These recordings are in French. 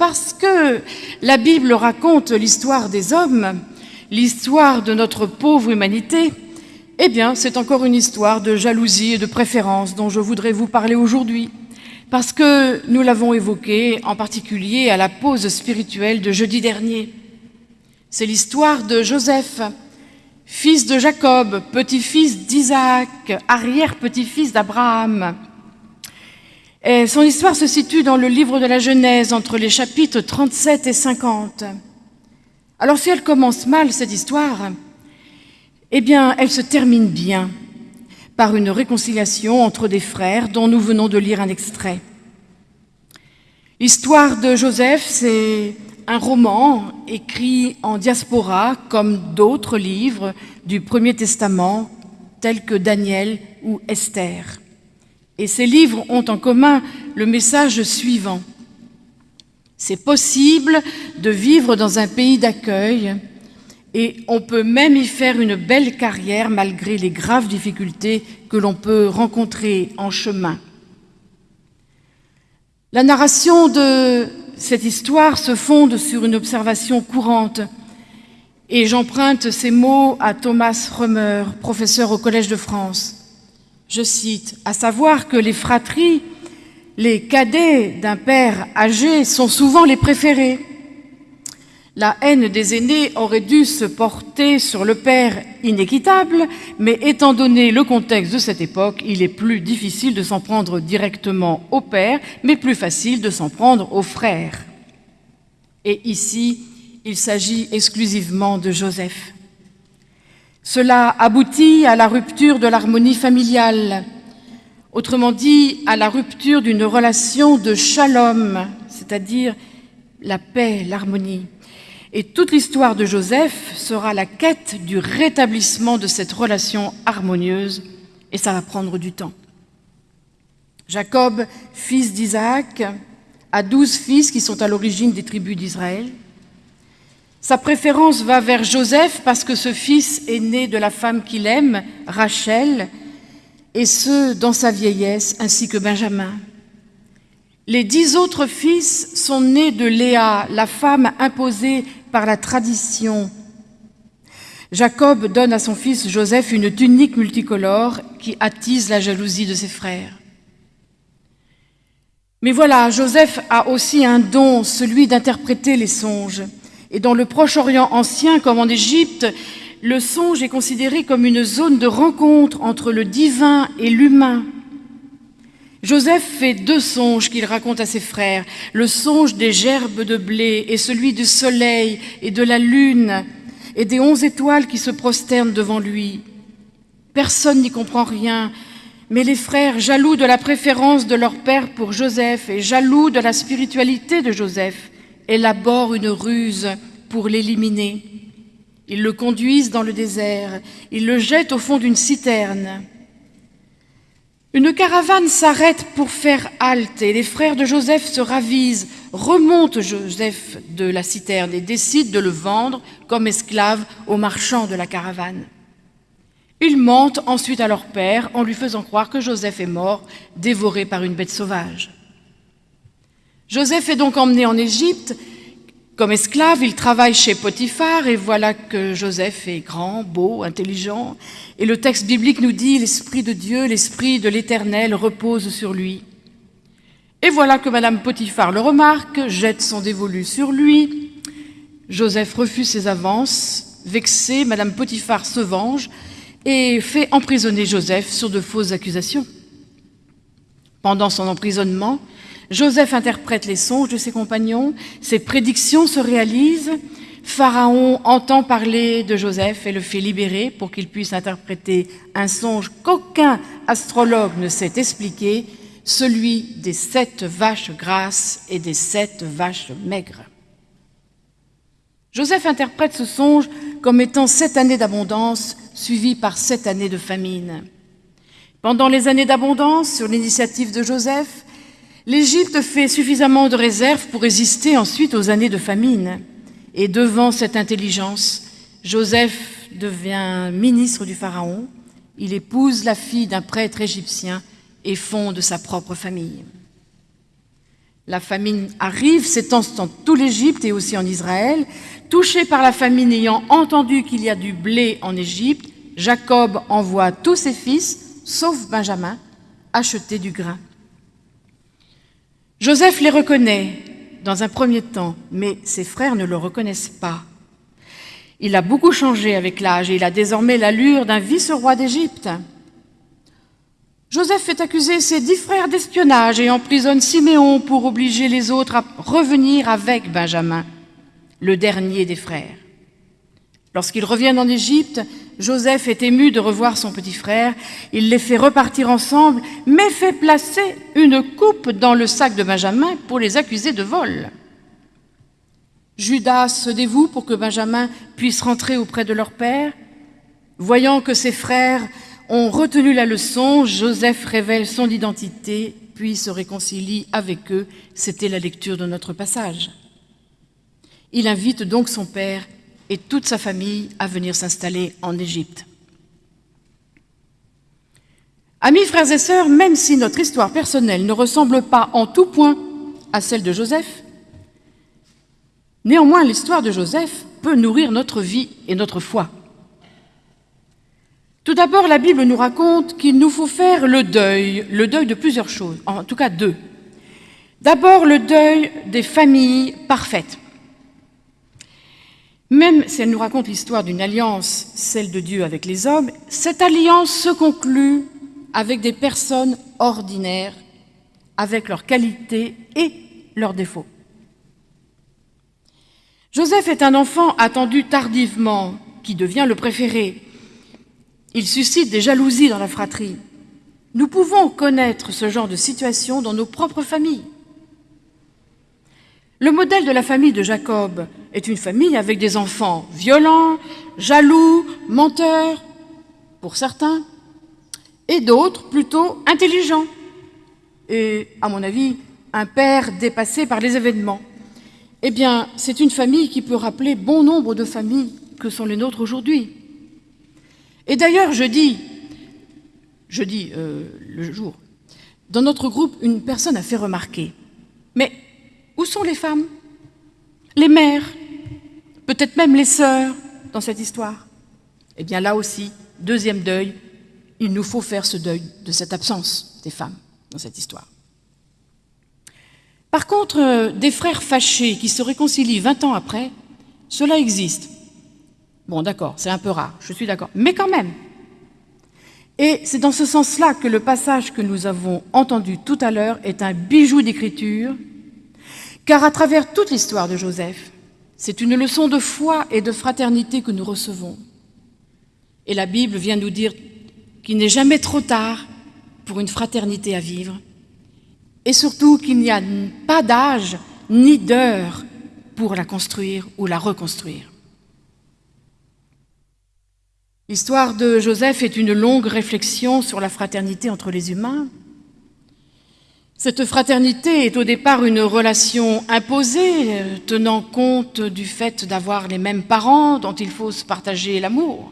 Parce que la Bible raconte l'histoire des hommes, l'histoire de notre pauvre humanité, eh bien, c'est encore une histoire de jalousie et de préférence dont je voudrais vous parler aujourd'hui, parce que nous l'avons évoqué en particulier à la pause spirituelle de jeudi dernier. C'est l'histoire de Joseph, fils de Jacob, petit-fils d'Isaac, arrière-petit-fils d'Abraham. Son histoire se situe dans le livre de la Genèse, entre les chapitres 37 et 50. Alors si elle commence mal, cette histoire, eh bien, elle se termine bien par une réconciliation entre des frères dont nous venons de lire un extrait. L'histoire de Joseph, c'est un roman écrit en diaspora comme d'autres livres du Premier Testament tels que Daniel ou Esther. Et ces livres ont en commun le message suivant. C'est possible de vivre dans un pays d'accueil et on peut même y faire une belle carrière malgré les graves difficultés que l'on peut rencontrer en chemin. La narration de cette histoire se fonde sur une observation courante et j'emprunte ces mots à Thomas Römer, professeur au Collège de France. Je cite, « À savoir que les fratries, les cadets d'un père âgé sont souvent les préférés la haine des aînés aurait dû se porter sur le père inéquitable, mais étant donné le contexte de cette époque, il est plus difficile de s'en prendre directement au père, mais plus facile de s'en prendre au frère. Et ici, il s'agit exclusivement de Joseph. Cela aboutit à la rupture de l'harmonie familiale, autrement dit à la rupture d'une relation de shalom, c'est-à-dire la paix, l'harmonie. Et toute l'histoire de Joseph sera la quête du rétablissement de cette relation harmonieuse, et ça va prendre du temps. Jacob, fils d'Isaac, a douze fils qui sont à l'origine des tribus d'Israël. Sa préférence va vers Joseph parce que ce fils est né de la femme qu'il aime, Rachel, et ce, dans sa vieillesse, ainsi que Benjamin. Les dix autres fils sont nés de Léa, la femme imposée par la tradition. Jacob donne à son fils Joseph une tunique multicolore qui attise la jalousie de ses frères. Mais voilà, Joseph a aussi un don, celui d'interpréter les songes. Et dans le Proche-Orient ancien, comme en Égypte, le songe est considéré comme une zone de rencontre entre le divin et l'humain. Joseph fait deux songes qu'il raconte à ses frères, le songe des gerbes de blé et celui du soleil et de la lune et des onze étoiles qui se prosternent devant lui. Personne n'y comprend rien, mais les frères, jaloux de la préférence de leur père pour Joseph et jaloux de la spiritualité de Joseph, élaborent une ruse pour l'éliminer. Ils le conduisent dans le désert, ils le jettent au fond d'une citerne. Une caravane s'arrête pour faire halte et les frères de Joseph se ravisent, remontent Joseph de la citerne et décident de le vendre comme esclave aux marchands de la caravane. Ils mentent ensuite à leur père en lui faisant croire que Joseph est mort, dévoré par une bête sauvage. Joseph est donc emmené en Égypte comme esclave, il travaille chez Potiphar et voilà que Joseph est grand, beau, intelligent. Et le texte biblique nous dit « L'Esprit de Dieu, l'Esprit de l'Éternel repose sur lui ». Et voilà que Madame Potiphar le remarque, jette son dévolu sur lui. Joseph refuse ses avances. Vexé, Madame Potiphar se venge et fait emprisonner Joseph sur de fausses accusations. Pendant son emprisonnement, Joseph interprète les songes de ses compagnons, ses prédictions se réalisent, Pharaon entend parler de Joseph et le fait libérer pour qu'il puisse interpréter un songe qu'aucun astrologue ne sait expliquer, celui des sept vaches grasses et des sept vaches maigres. Joseph interprète ce songe comme étant sept années d'abondance suivies par sept années de famine. Pendant les années d'abondance, sur l'initiative de Joseph, L'Égypte fait suffisamment de réserves pour résister ensuite aux années de famine. Et devant cette intelligence, Joseph devient ministre du Pharaon, il épouse la fille d'un prêtre égyptien et fonde sa propre famille. La famine arrive, s'étend dans tout l'Égypte et aussi en Israël. Touché par la famine ayant entendu qu'il y a du blé en Égypte, Jacob envoie tous ses fils, sauf Benjamin, acheter du grain. Joseph les reconnaît dans un premier temps, mais ses frères ne le reconnaissent pas. Il a beaucoup changé avec l'âge et il a désormais l'allure d'un vice-roi d'Égypte. Joseph fait accuser ses dix frères d'espionnage et emprisonne Siméon pour obliger les autres à revenir avec Benjamin, le dernier des frères. Lorsqu'ils reviennent en Égypte, Joseph est ému de revoir son petit frère. Il les fait repartir ensemble, mais fait placer une coupe dans le sac de Benjamin pour les accuser de vol. Judas se dévoue pour que Benjamin puisse rentrer auprès de leur père? Voyant que ses frères ont retenu la leçon, Joseph révèle son identité, puis se réconcilie avec eux. C'était la lecture de notre passage. Il invite donc son père et toute sa famille à venir s'installer en Égypte. Amis, frères et sœurs, même si notre histoire personnelle ne ressemble pas en tout point à celle de Joseph, néanmoins l'histoire de Joseph peut nourrir notre vie et notre foi. Tout d'abord, la Bible nous raconte qu'il nous faut faire le deuil, le deuil de plusieurs choses, en tout cas deux. D'abord, le deuil des familles parfaites. Même si elle nous raconte l'histoire d'une alliance, celle de Dieu avec les hommes, cette alliance se conclut avec des personnes ordinaires, avec leurs qualités et leurs défauts. Joseph est un enfant attendu tardivement, qui devient le préféré. Il suscite des jalousies dans la fratrie. Nous pouvons connaître ce genre de situation dans nos propres familles. Le modèle de la famille de Jacob est une famille avec des enfants violents, jaloux, menteurs, pour certains, et d'autres plutôt intelligents, et, à mon avis, un père dépassé par les événements. Eh bien, c'est une famille qui peut rappeler bon nombre de familles que sont les nôtres aujourd'hui. Et d'ailleurs, je dis, je dis euh, le jour, dans notre groupe, une personne a fait remarquer, mais où sont les femmes? Les mères? Peut-être même les sœurs dans cette histoire? Eh bien là aussi, deuxième deuil, il nous faut faire ce deuil de cette absence des femmes dans cette histoire. Par contre, euh, des frères fâchés qui se réconcilient 20 ans après, cela existe. Bon, d'accord, c'est un peu rare, je suis d'accord, mais quand même. Et c'est dans ce sens-là que le passage que nous avons entendu tout à l'heure est un bijou d'écriture car à travers toute l'histoire de Joseph, c'est une leçon de foi et de fraternité que nous recevons. Et la Bible vient nous dire qu'il n'est jamais trop tard pour une fraternité à vivre, et surtout qu'il n'y a pas d'âge ni d'heure pour la construire ou la reconstruire. L'histoire de Joseph est une longue réflexion sur la fraternité entre les humains, cette fraternité est au départ une relation imposée, tenant compte du fait d'avoir les mêmes parents dont il faut se partager l'amour.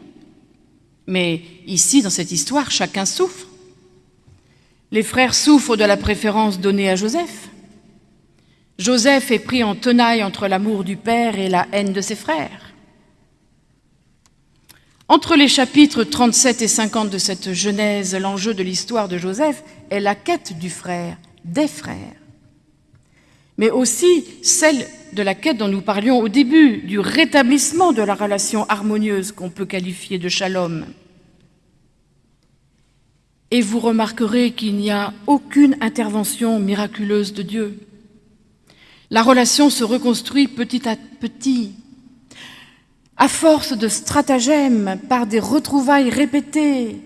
Mais ici, dans cette histoire, chacun souffre. Les frères souffrent de la préférence donnée à Joseph. Joseph est pris en tenaille entre l'amour du père et la haine de ses frères. Entre les chapitres 37 et 50 de cette Genèse, l'enjeu de l'histoire de Joseph est la quête du frère, des frères, mais aussi celle de la quête dont nous parlions au début, du rétablissement de la relation harmonieuse qu'on peut qualifier de shalom. Et vous remarquerez qu'il n'y a aucune intervention miraculeuse de Dieu. La relation se reconstruit petit à petit, à force de stratagèmes, par des retrouvailles répétées,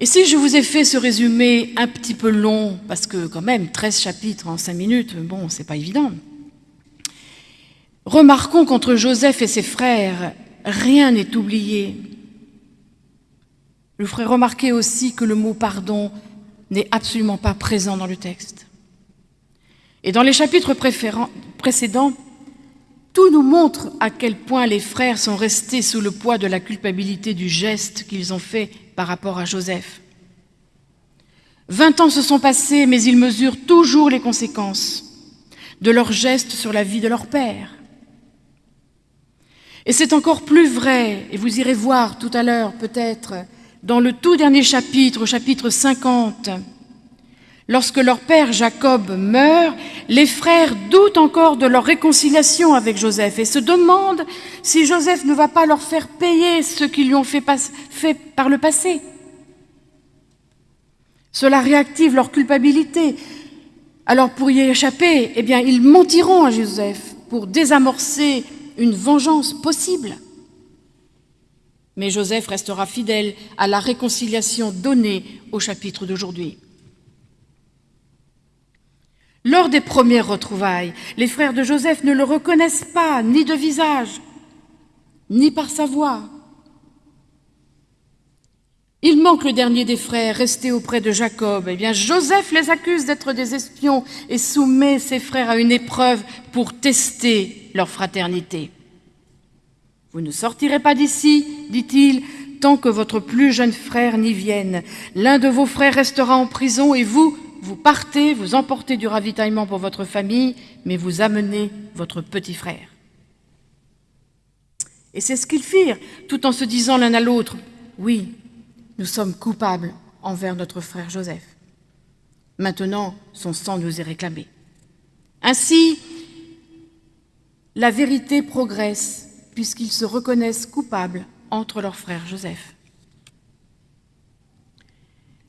et si je vous ai fait ce résumé un petit peu long, parce que quand même 13 chapitres en 5 minutes, bon, c'est pas évident. Remarquons qu'entre Joseph et ses frères, rien n'est oublié. Je ferai remarquer aussi que le mot pardon n'est absolument pas présent dans le texte. Et dans les chapitres précédents, tout nous montre à quel point les frères sont restés sous le poids de la culpabilité du geste qu'ils ont fait par rapport à Joseph. Vingt ans se sont passés, mais ils mesurent toujours les conséquences de leurs gestes sur la vie de leur père. Et c'est encore plus vrai, et vous irez voir tout à l'heure peut-être, dans le tout dernier chapitre, au chapitre 50, lorsque leur père Jacob meurt, les frères doutent encore de leur réconciliation avec Joseph et se demandent si Joseph ne va pas leur faire payer ce qu'ils lui ont fait, par le passé. Cela réactive leur culpabilité. Alors pour y échapper, eh bien, ils mentiront à Joseph pour désamorcer une vengeance possible. Mais Joseph restera fidèle à la réconciliation donnée au chapitre d'aujourd'hui. Lors des premières retrouvailles, les frères de Joseph ne le reconnaissent pas, ni de visage, ni par sa voix. Il manque le dernier des frères, resté auprès de Jacob. Eh bien, Joseph les accuse d'être des espions et soumet ses frères à une épreuve pour tester leur fraternité. Vous ne sortirez pas d'ici, dit-il, tant que votre plus jeune frère n'y vienne. L'un de vos frères restera en prison et vous, vous partez, vous emportez du ravitaillement pour votre famille, mais vous amenez votre petit frère. Et c'est ce qu'ils firent, tout en se disant l'un à l'autre, oui, nous sommes coupables envers notre frère Joseph. Maintenant, son sang nous est réclamé. Ainsi, la vérité progresse puisqu'ils se reconnaissent coupables entre leurs frères Joseph.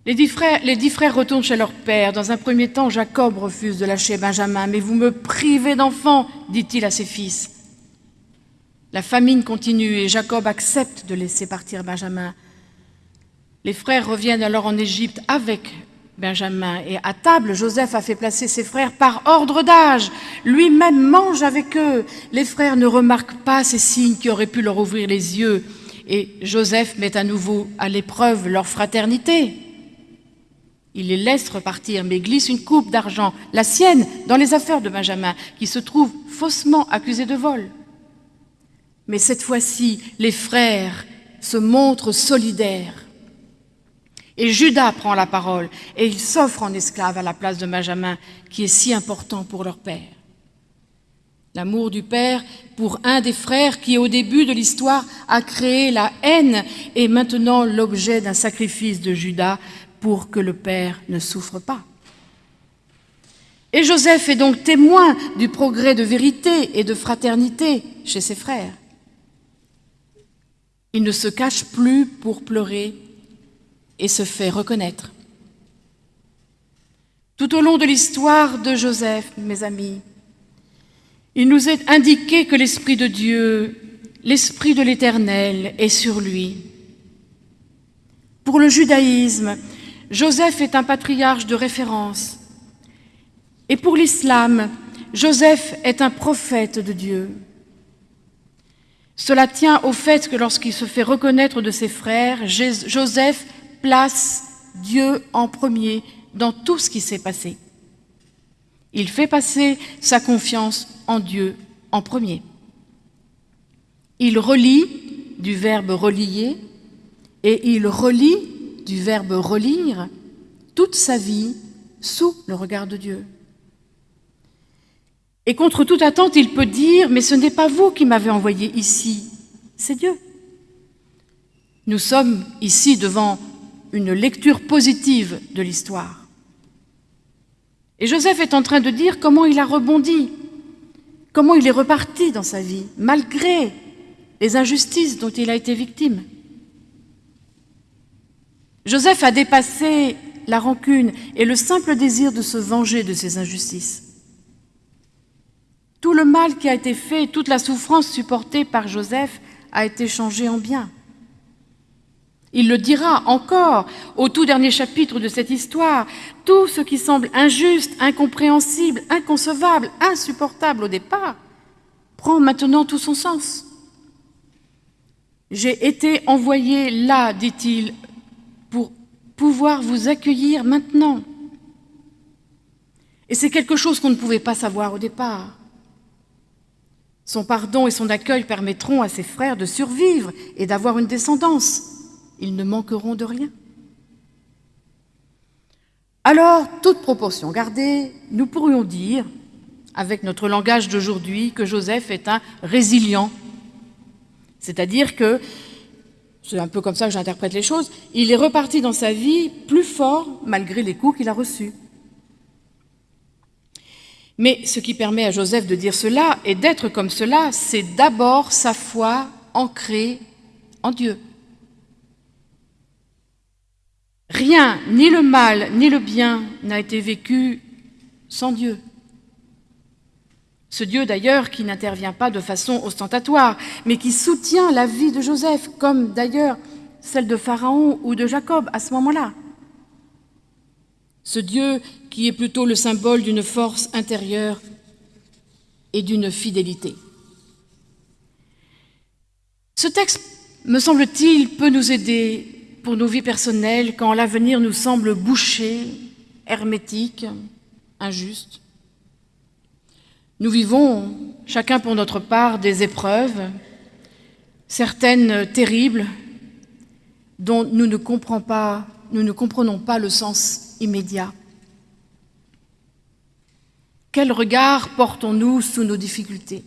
Les dix, frères, retournent chez leur père. Dans un premier temps, Jacob refuse de lâcher Benjamin. Mais vous me privez d'enfants, dit-il à ses fils. La famine continue et Jacob accepte de laisser partir Benjamin. Les frères reviennent alors en Égypte avec Benjamin. Et à table, Joseph a fait placer ses frères par ordre d'âge. Lui-même mange avec eux. Les frères ne remarquent pas ces signes qui auraient pu leur ouvrir les yeux. Et Joseph met à nouveau à l'épreuve leur fraternité. Il les laisse repartir, mais glisse une coupe d'argent, la sienne, dans les affaires de Benjamin, qui se trouve faussement accusé de vol. Mais cette fois-ci, les frères se montrent solidaires. Et Judas prend la parole et il s'offre en esclave à la place de Benjamin, qui est si important pour leur père. L'amour du père pour un des frères qui, au début de l'histoire, a créé la haine est maintenant l'objet d'un sacrifice de Judas pour que le père ne souffre pas. Et Joseph est donc témoin du progrès de vérité et de fraternité chez ses frères. Il ne se cache plus pour pleurer et se fait reconnaître. Tout au long de l'histoire de Joseph, mes amis, il nous est indiqué que l'Esprit de Dieu, l'Esprit de l'Éternel est sur lui. Pour le judaïsme, Joseph est un patriarche de référence. Et pour l'islam, Joseph est un prophète de Dieu. Cela tient au fait que lorsqu'il se fait reconnaître de ses frères, Joseph place Dieu en premier dans tout ce qui s'est passé. Il fait passer sa confiance en Dieu en premier. Il relie du verbe relier et il relie du verbe relire toute sa vie sous le regard de Dieu. Et contre toute attente, il peut dire, mais ce n'est pas vous qui m'avez envoyé ici, c'est Dieu. Nous sommes ici devant une lecture positive de l'histoire. Et Joseph est en train de dire comment il a rebondi, comment il est reparti dans sa vie, malgré les injustices dont il a été victime. Joseph a dépassé la rancune et le simple désir de se venger de ses injustices. Tout le mal qui a été fait, toute la souffrance supportée par Joseph a été changé en bien. Il le dira encore au tout dernier chapitre de cette histoire. Tout ce qui semble injuste, incompréhensible, inconcevable, insupportable au départ, prend maintenant tout son sens. J'ai été envoyé là, dit-il, pouvoir vous accueillir maintenant. Et c'est quelque chose qu'on ne pouvait pas savoir au départ. Son pardon et son accueil permettront à ses frères de survivre et d'avoir une descendance ils ne manqueront de rien. Alors, toute proportion gardée, nous pourrions dire, avec notre langage d'aujourd'hui, que Joseph est un résilient. C'est-à-dire que, c'est un peu comme ça que j'interprète les choses, il est reparti dans sa vie plus fort malgré les coups qu'il a reçus. Mais ce qui permet à Joseph de dire cela et d'être comme cela, c'est d'abord sa foi ancrée en Dieu. Rien, ni le mal, ni le bien, n'a été vécu sans Dieu. Ce Dieu d'ailleurs qui n'intervient pas de façon ostentatoire, mais qui soutient la vie de Joseph, comme d'ailleurs celle de Pharaon ou de Jacob à ce moment-là. Ce Dieu qui est plutôt le symbole d'une force intérieure et d'une fidélité. Ce texte, me semble-t-il, peut nous aider pour nos vies personnelles quand l'avenir nous semble bouché, hermétique, injuste. Nous vivons, chacun pour notre part, des épreuves, certaines terribles, dont nous ne, comprenons pas, le sens immédiat. Quel regard portons-nous sous nos difficultés?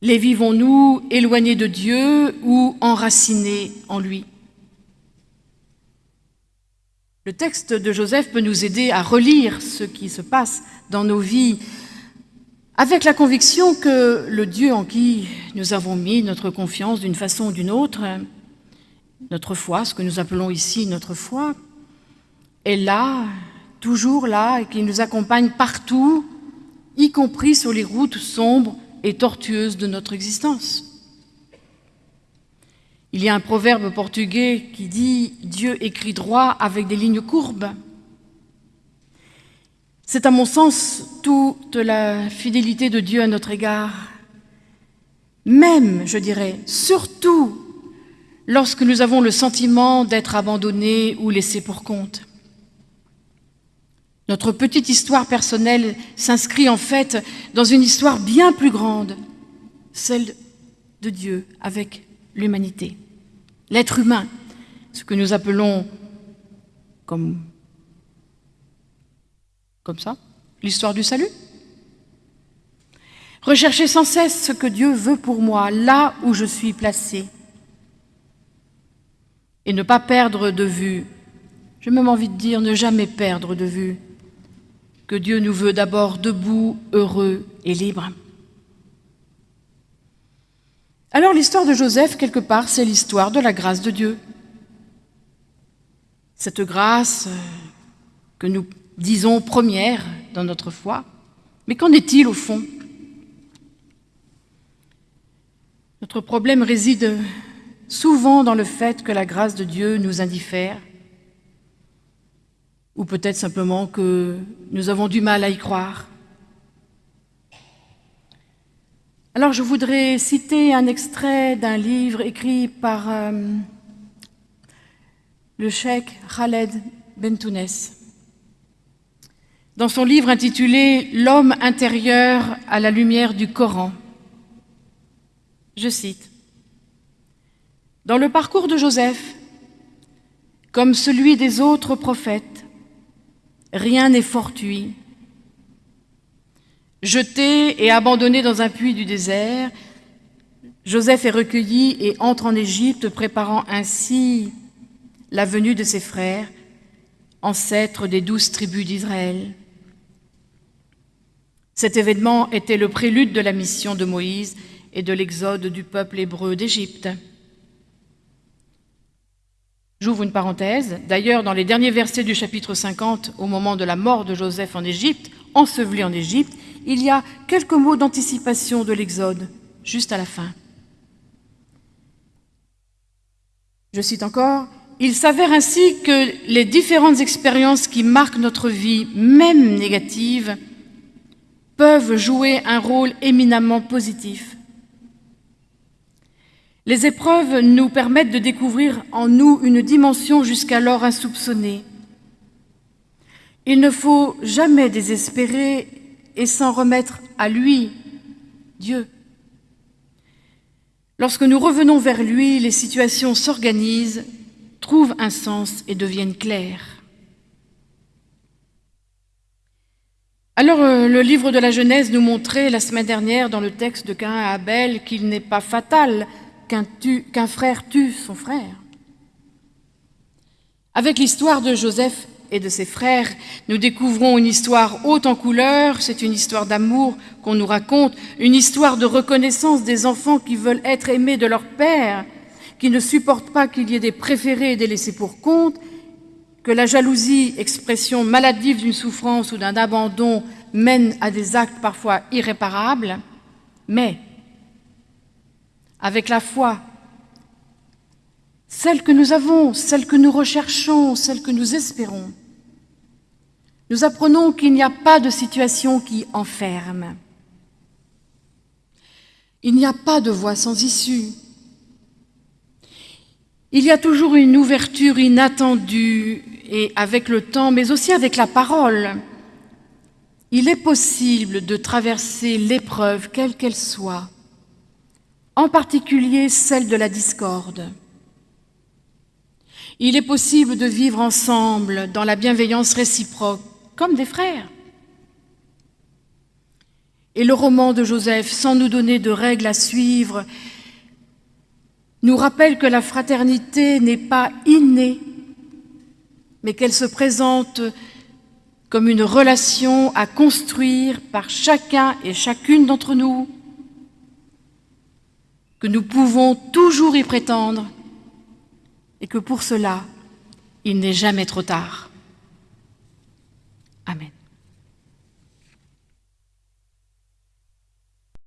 Les vivons-nous éloignés de Dieu ou enracinés en lui? Le texte de Joseph peut nous aider à relire ce qui se passe dans nos vies avec la conviction que le Dieu en qui nous avons mis notre confiance d'une façon ou d'une autre, notre foi, ce que nous appelons ici notre foi, est là, toujours là, et qui nous accompagne partout, y compris sur les routes sombres et tortueuses de notre existence. Il y a un proverbe portugais qui dit « Dieu écrit droit avec des lignes courbes ». C'est à mon sens toute la fidélité de Dieu à notre égard. Même, je dirais, surtout lorsque nous avons le sentiment d'être abandonnés ou laissés pour compte. Notre petite histoire personnelle s'inscrit en fait dans une histoire bien plus grande, celle de Dieu avec l'humanité, l'être humain, ce que nous appelons comme, ça, l'histoire du salut. Rechercher sans cesse ce que Dieu veut pour moi, là où je suis placé, et ne pas perdre de vue, j'ai même envie de dire ne jamais perdre de vue, que Dieu nous veut d'abord debout, heureux et libres. Alors l'histoire de Joseph, quelque part, c'est l'histoire de la grâce de Dieu. Cette grâce euh, que nous disons première dans notre foi, mais qu'en est-il au fond? Notre problème réside souvent dans le fait que la grâce de Dieu nous indiffère, ou peut-être simplement que nous avons du mal à y croire. Alors je voudrais citer un extrait d'un livre écrit par euh, le cheikh Khaled Bentounes. Dans son livre intitulé « L'homme intérieur à la lumière du Coran », je cite, « Dans le parcours de Joseph, comme celui des autres prophètes, rien n'est fortuit, Jeté et abandonné dans un puits du désert, Joseph est recueilli et entre en Égypte, préparant ainsi la venue de ses frères, ancêtres des douze tribus d'Israël. Cet événement était le prélude de la mission de Moïse et de l'exode du peuple hébreu d'Égypte. J'ouvre une parenthèse. D'ailleurs, dans les derniers versets du chapitre 50, au moment de la mort de Joseph en Égypte, enseveli en Égypte, il y a quelques mots d'anticipation de l'Exode, juste à la fin. Je cite encore, « Il s'avère ainsi que les différentes expériences qui marquent notre vie, même négative, peuvent jouer un rôle éminemment positif. Les épreuves nous permettent de découvrir en nous une dimension jusqu'alors insoupçonnée. Il ne faut jamais désespérer et s'en remettre à lui, Dieu. Lorsque nous revenons vers lui, les situations s'organisent, trouvent un sens et deviennent clairs. Alors, euh, le livre de la Genèse nous montrait la semaine dernière dans le texte de Cain et Abel qu'il n'est pas fatal qu'un frère tue son frère. Avec l'histoire de Joseph et de ses frères, nous découvrons une histoire haute en couleurs, c'est une histoire d'amour qu'on nous raconte, une histoire de reconnaissance des enfants qui veulent être aimés de leur père, qui ne supportent pas qu'il y ait des préférés et des laissés pour compte, que la jalousie, expression maladive d'une souffrance ou d'un abandon, mène à des actes parfois irréparables, mais avec la foi, celle que nous avons, celle que nous recherchons, celle que nous espérons, nous apprenons qu'il n'y a pas de situation qui enferme. Il n'y a pas de voie sans issue. Il y a toujours une ouverture inattendue et avec le temps, mais aussi avec la parole. Il est possible de traverser l'épreuve, quelle qu'elle soit, en particulier celle de la discorde. Il est possible de vivre ensemble dans la bienveillance réciproque, comme des frères. Et le roman de Joseph, sans nous donner de règles à suivre, nous rappelle que la fraternité n'est pas innée, mais qu'elle se présente comme une relation à construire par chacun et chacune d'entre nous, que nous pouvons toujours y prétendre et que pour cela, il n'est jamais trop tard. Amen.